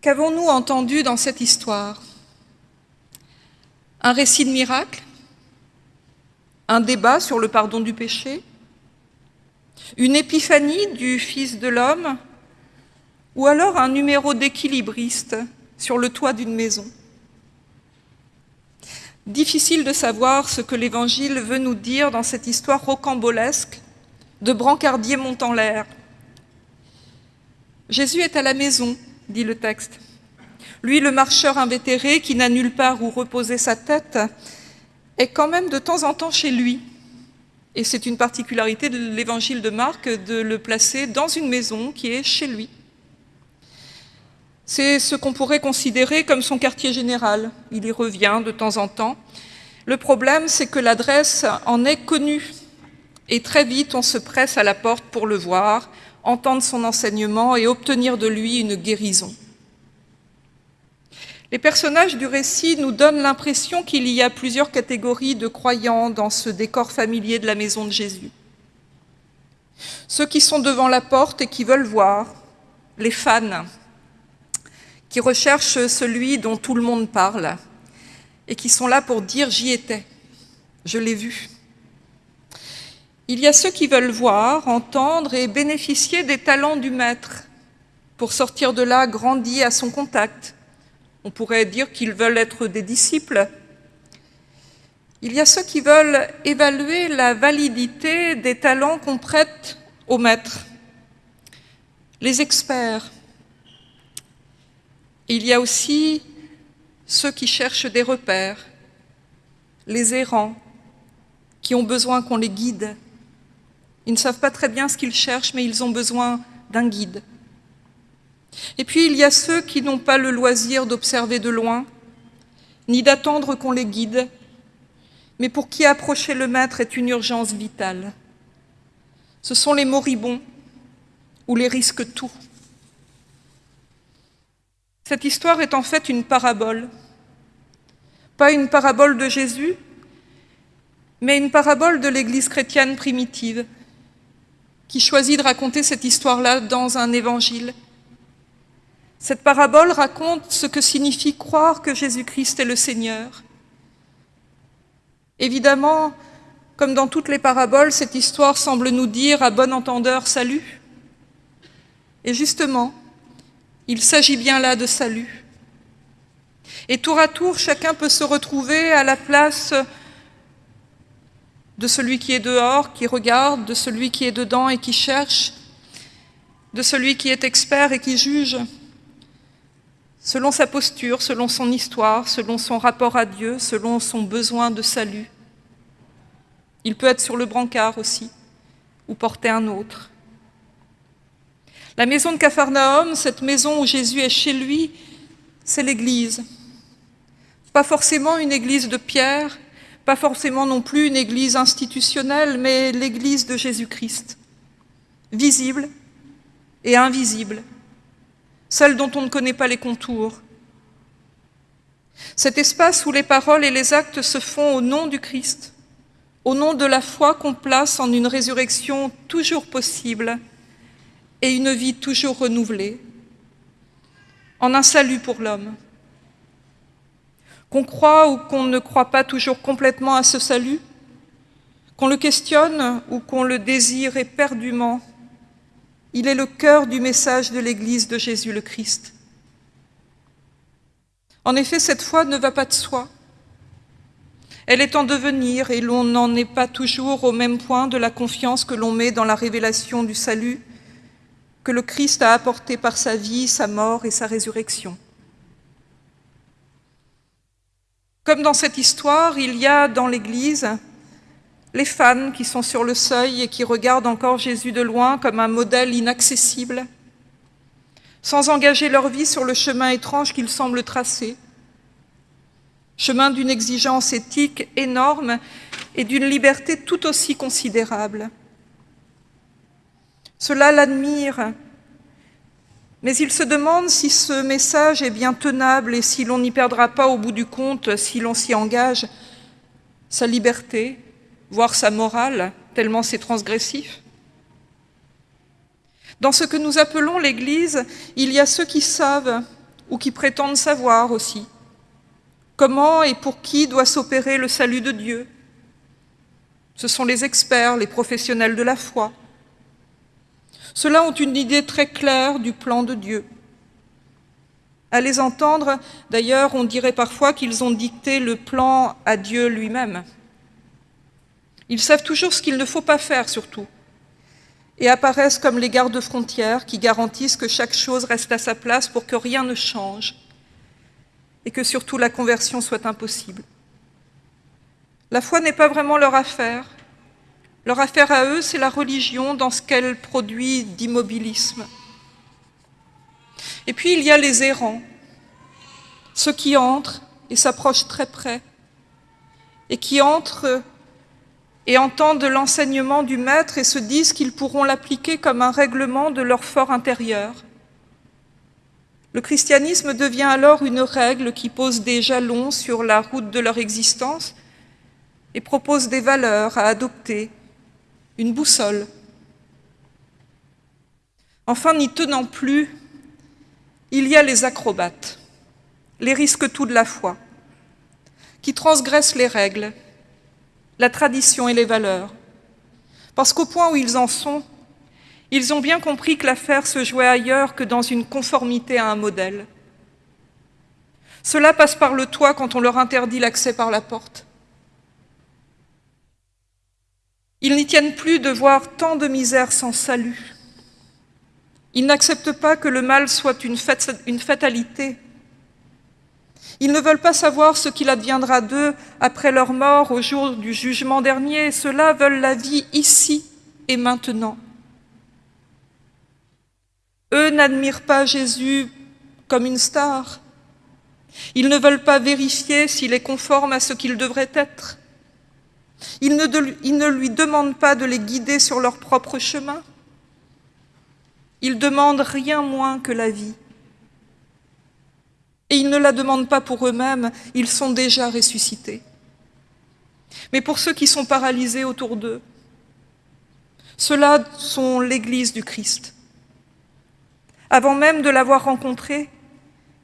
Qu'avons-nous entendu dans cette histoire? Un récit de miracle? Un débat sur le pardon du péché? Une épiphanie du Fils de l'homme? Ou alors un numéro d'équilibriste sur le toit d'une maison? Difficile de savoir ce que l'Évangile veut nous dire dans cette histoire rocambolesque de brancardier montant l'air. Jésus est à la maison, dit le texte. Lui, le marcheur invétéré qui n'a nulle part où reposer sa tête, est quand même de temps en temps chez lui. Et c'est une particularité de l'évangile de Marc de le placer dans une maison qui est chez lui. C'est ce qu'on pourrait considérer comme son quartier général. Il y revient de temps en temps. Le problème, c'est que l'adresse en est connue. Et très vite, on se presse à la porte pour le voir, entendre son enseignement et obtenir de lui une guérison. Les personnages du récit nous donnent l'impression qu'il y a plusieurs catégories de croyants dans ce décor familier de la maison de Jésus. Ceux qui sont devant la porte et qui veulent voir, les fans, qui recherchent celui dont tout le monde parle et qui sont là pour dire « j'y étais, je l'ai vu ». Il y a ceux qui veulent voir, entendre et bénéficier des talents du maître pour sortir de là grandi à son contact. On pourrait dire qu'ils veulent être des disciples. Il y a ceux qui veulent évaluer la validité des talents qu'on prête au maître, les experts. Il y a aussi ceux qui cherchent des repères, les errants, qui ont besoin qu'on les guide, ils ne savent pas très bien ce qu'ils cherchent, mais ils ont besoin d'un guide. Et puis il y a ceux qui n'ont pas le loisir d'observer de loin, ni d'attendre qu'on les guide, mais pour qui approcher le maître est une urgence vitale. Ce sont les moribonds ou les risques tout. Cette histoire est en fait une parabole. Pas une parabole de Jésus, mais une parabole de l'Église chrétienne primitive, qui choisit de raconter cette histoire-là dans un évangile. Cette parabole raconte ce que signifie croire que Jésus-Christ est le Seigneur. Évidemment, comme dans toutes les paraboles, cette histoire semble nous dire à bon entendeur salut. Et justement, il s'agit bien là de salut. Et tour à tour, chacun peut se retrouver à la place de celui qui est dehors, qui regarde, de celui qui est dedans et qui cherche, de celui qui est expert et qui juge, selon sa posture, selon son histoire, selon son rapport à Dieu, selon son besoin de salut. Il peut être sur le brancard aussi, ou porter un autre. La maison de Capharnaüm, cette maison où Jésus est chez lui, c'est l'Église. Pas forcément une église de pierre, pas forcément non plus une église institutionnelle, mais l'église de Jésus-Christ, visible et invisible, celle dont on ne connaît pas les contours. Cet espace où les paroles et les actes se font au nom du Christ, au nom de la foi qu'on place en une résurrection toujours possible et une vie toujours renouvelée, en un salut pour l'homme. Qu'on croit ou qu'on ne croit pas toujours complètement à ce salut, qu'on le questionne ou qu'on le désire éperdument, il est le cœur du message de l'Église de Jésus le Christ. En effet, cette foi ne va pas de soi. Elle est en devenir et l'on n'en est pas toujours au même point de la confiance que l'on met dans la révélation du salut que le Christ a apporté par sa vie, sa mort et sa résurrection. Comme dans cette histoire, il y a dans l'Église les fans qui sont sur le seuil et qui regardent encore Jésus de loin comme un modèle inaccessible, sans engager leur vie sur le chemin étrange qu'il semble tracer, chemin d'une exigence éthique énorme et d'une liberté tout aussi considérable. Cela l'admire mais il se demande si ce message est bien tenable et si l'on n'y perdra pas au bout du compte, si l'on s'y engage, sa liberté, voire sa morale, tellement c'est transgressif. Dans ce que nous appelons l'Église, il y a ceux qui savent ou qui prétendent savoir aussi comment et pour qui doit s'opérer le salut de Dieu. Ce sont les experts, les professionnels de la foi. Ceux-là ont une idée très claire du plan de Dieu. À les entendre, d'ailleurs, on dirait parfois qu'ils ont dicté le plan à Dieu lui-même. Ils savent toujours ce qu'il ne faut pas faire, surtout, et apparaissent comme les gardes-frontières qui garantissent que chaque chose reste à sa place pour que rien ne change et que surtout la conversion soit impossible. La foi n'est pas vraiment leur affaire. Leur affaire à eux, c'est la religion dans ce qu'elle produit d'immobilisme. Et puis il y a les errants, ceux qui entrent et s'approchent très près, et qui entrent et entendent l'enseignement du Maître et se disent qu'ils pourront l'appliquer comme un règlement de leur fort intérieur. Le christianisme devient alors une règle qui pose des jalons sur la route de leur existence et propose des valeurs à adopter, une boussole. Enfin, n'y tenant plus, il y a les acrobates, les risques tout de la foi, qui transgressent les règles, la tradition et les valeurs. Parce qu'au point où ils en sont, ils ont bien compris que l'affaire se jouait ailleurs que dans une conformité à un modèle. Cela passe par le toit quand on leur interdit l'accès par la porte. Ils n'y tiennent plus de voir tant de misère sans salut. Ils n'acceptent pas que le mal soit une, fatalité, ils ne veulent pas savoir ce qu'il adviendra d'eux après leur mort au jour du jugement dernier. Ceux-là veulent la vie ici et maintenant. Eux n'admirent pas Jésus comme une star. Ils ne veulent pas vérifier s'il est conforme à ce qu'il devrait être. Ils ne, lui demandent pas de les guider sur leur propre chemin. Ils demandent rien moins que la vie. Et ils ne la demandent pas pour eux-mêmes, ils sont déjà ressuscités. Mais pour ceux qui sont paralysés autour d'eux, ceux-là sont l'Église du Christ. Avant même de l'avoir rencontré,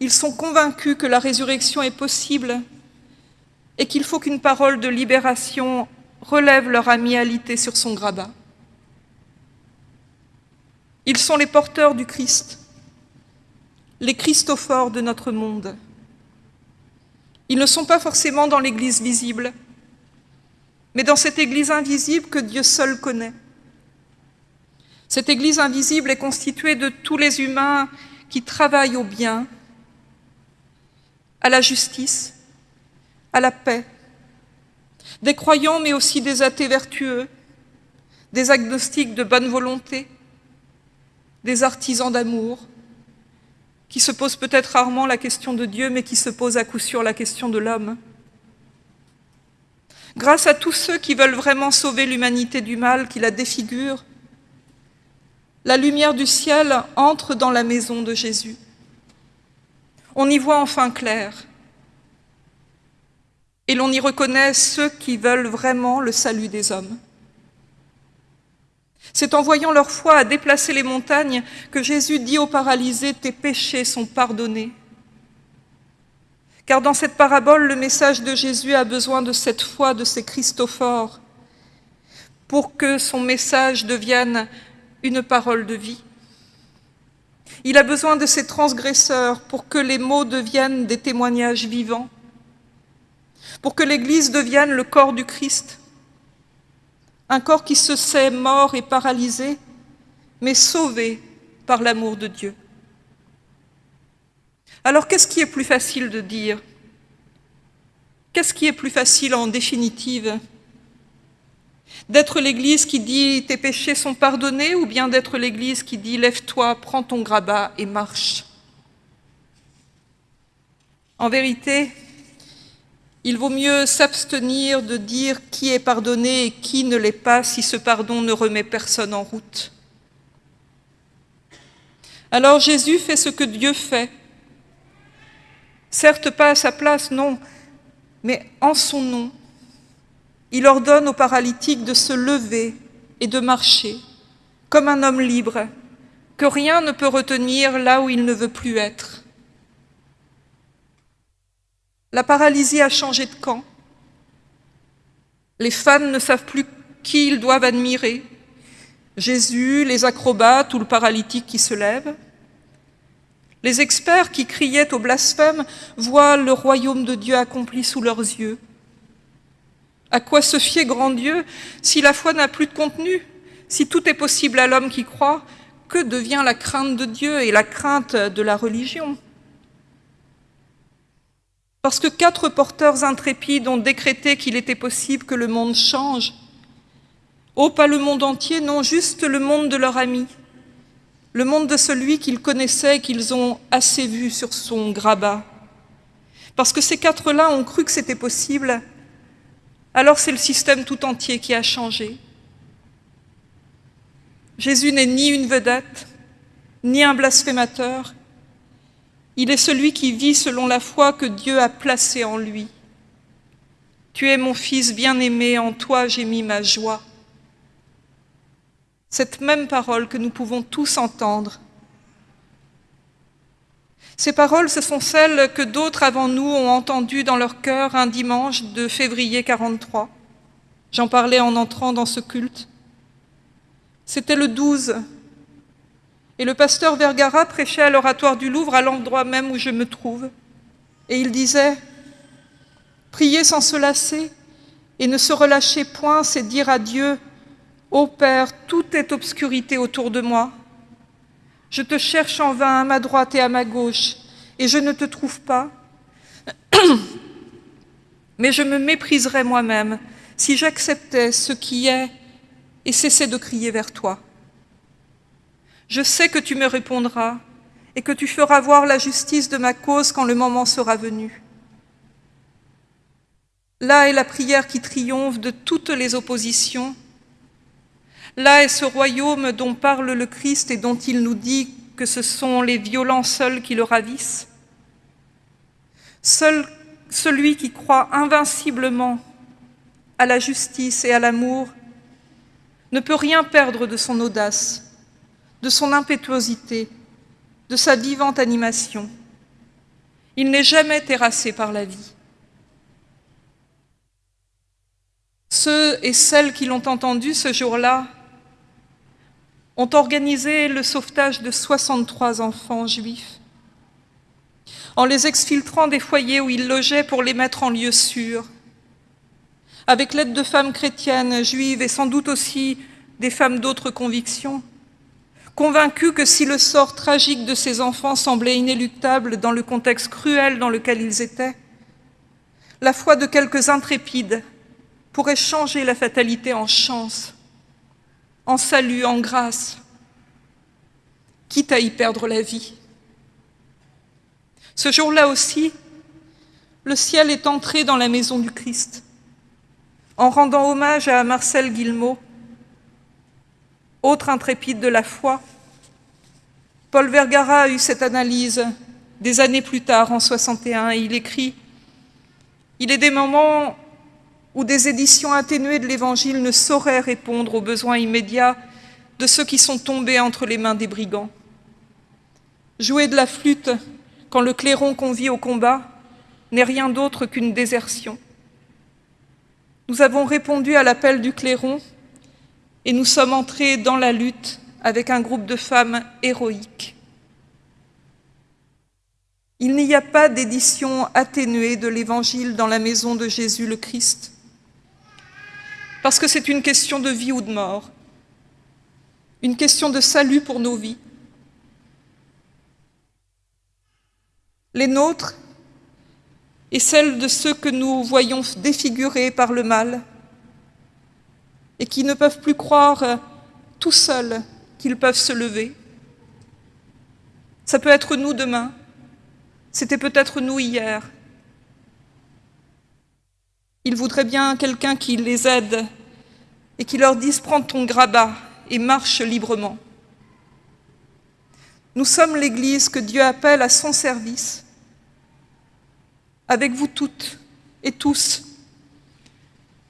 ils sont convaincus que la résurrection est possible et qu'il faut qu'une parole de libération relève leur amialité sur son grabat. Ils sont les porteurs du Christ, les Christophores de notre monde. Ils ne sont pas forcément dans l'Église visible, mais dans cette Église invisible que Dieu seul connaît. Cette Église invisible est constituée de tous les humains qui travaillent au bien, à la justice, à la paix, des croyants mais aussi des athées vertueux, des agnostiques de bonne volonté, des artisans d'amour, qui se pose peut-être rarement la question de Dieu, mais qui se pose à coup sûr la question de l'homme. Grâce à tous ceux qui veulent vraiment sauver l'humanité du mal, qui la défigure, la lumière du ciel entre dans la maison de Jésus. On y voit enfin clair. Et l'on y reconnaît ceux qui veulent vraiment le salut des hommes. C'est en voyant leur foi à déplacer les montagnes que Jésus dit aux paralysés, tes péchés sont pardonnés. Car dans cette parabole, le message de Jésus a besoin de cette foi de ces Christophores pour que son message devienne une parole de vie. Il a besoin de ces transgresseurs pour que les mots deviennent des témoignages vivants, pour que l'Église devienne le corps du Christ, un corps qui se sait mort et paralysé, mais sauvé par l'amour de Dieu. Alors qu'est-ce qui est plus facile de dire? Qu'est-ce qui est plus facile en définitive? D'être l'Église qui dit « tes péchés sont pardonnés » ou bien d'être l'Église qui dit « lève-toi, prends ton grabat et marche » En vérité, il vaut mieux s'abstenir de dire qui est pardonné et qui ne l'est pas si ce pardon ne remet personne en route. Alors Jésus fait ce que Dieu fait. Certes pas à sa place, non, mais en son nom. Il ordonne aux paralytiques de se lever et de marcher, comme un homme libre, que rien ne peut retenir là où il ne veut plus être. La paralysie a changé de camp. Les fans ne savent plus qui ils doivent admirer. Jésus, les acrobates ou le paralytique qui se lève. Les experts qui criaient au blasphème voient le royaume de Dieu accompli sous leurs yeux. À quoi se fier, grand Dieu, si la foi n'a plus de contenu? Si tout est possible à l'homme qui croit, que devient la crainte de Dieu et la crainte de la religion? Parce que quatre porteurs intrépides ont décrété qu'il était possible que le monde change. Oh, pas le monde entier, non, juste le monde de leur ami, le monde de celui qu'ils connaissaient et qu'ils ont assez vu sur son grabat. Parce que ces quatre-là ont cru que c'était possible, alors c'est le système tout entier qui a changé. Jésus n'est ni une vedette, ni un blasphémateur. Il est celui qui vit selon la foi que Dieu a placée en lui. Tu es mon fils bien-aimé, en toi j'ai mis ma joie. Cette même parole que nous pouvons tous entendre. Ces paroles, ce sont celles que d'autres avant nous ont entendues dans leur cœur un dimanche de février 43. J'en parlais en entrant dans ce culte. C'était le 12. Et le pasteur Vergara prêchait à l'oratoire du Louvre, à l'endroit même où je me trouve. Et il disait Prier sans se lasser et ne se relâcher point, c'est dire à Dieu Ô Père, tout est obscurité autour de moi. Je te cherche en vain à ma droite et à ma gauche, et je ne te trouve pas. Mais je me mépriserais moi-même si j'acceptais ce qui est et cessais de crier vers toi. Je sais que tu me répondras et que tu feras voir la justice de ma cause quand le moment sera venu. Là est la prière qui triomphe de toutes les oppositions. Là est ce royaume dont parle le Christ et dont il nous dit que ce sont les violents seuls qui le ravissent. Seul celui qui croit invinciblement à la justice et à l'amour ne peut rien perdre de son audace, de son impétuosité, de sa vivante animation. Il n'est jamais terrassé par la vie. Ceux et celles qui l'ont entendu ce jour-là ont organisé le sauvetage de 63 enfants juifs en les exfiltrant des foyers où ils logeaient pour les mettre en lieu sûr avec l'aide de femmes chrétiennes, juives et sans doute aussi des femmes d'autres convictions, convaincues que si le sort tragique de ces enfants semblait inéluctable dans le contexte cruel dans lequel ils étaient, la foi de quelques intrépides pourrait changer la fatalité en chance, en salut, en grâce, quitte à y perdre la vie. Ce jour-là aussi, le ciel est entré dans la maison du Christ en rendant hommage à Marcel Guillemot, autre intrépide de la foi. Paul Vergara a eu cette analyse des années plus tard, en 61, et il écrit « Il est des moments où des éditions atténuées de l'Évangile ne sauraient répondre aux besoins immédiats de ceux qui sont tombés entre les mains des brigands. Jouer de la flûte quand le clairon convie au combat n'est rien d'autre qu'une désertion. Nous avons répondu à l'appel du clairon et nous sommes entrés dans la lutte avec un groupe de femmes héroïques. Il n'y a pas d'édition atténuée de l'Évangile dans la maison de Jésus le Christ, parce que c'est une question de vie ou de mort, une question de salut pour nos vies. Les nôtres et celle de ceux que nous voyons défigurés par le mal et qui ne peuvent plus croire euh, tout seuls qu'ils peuvent se lever. Ça peut être nous demain, c'était peut-être nous hier. Ils voudraient bien quelqu'un qui les aide et qui leur dise « prends ton grabat et marche librement ». Nous sommes l'Église que Dieu appelle à son service avec vous toutes et tous,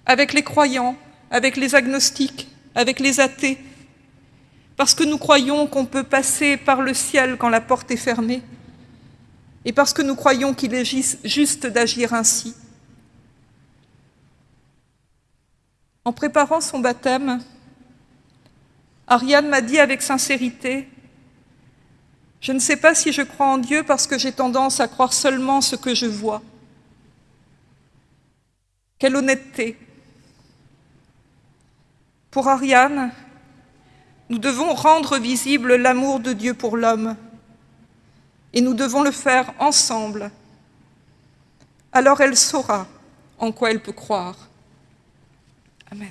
avec les croyants, avec les agnostiques, avec les athées, parce que nous croyons qu'on peut passer par le ciel quand la porte est fermée, et parce que nous croyons qu'il est juste d'agir ainsi. En préparant son baptême, Ariane m'a dit avec sincérité « Je ne sais pas si je crois en Dieu parce que j'ai tendance à croire seulement ce que je vois. » Quelle honnêteté Pour Ariane, nous devons rendre visible l'amour de Dieu pour l'homme et nous devons le faire ensemble. Alors elle saura en quoi elle peut croire. Amen.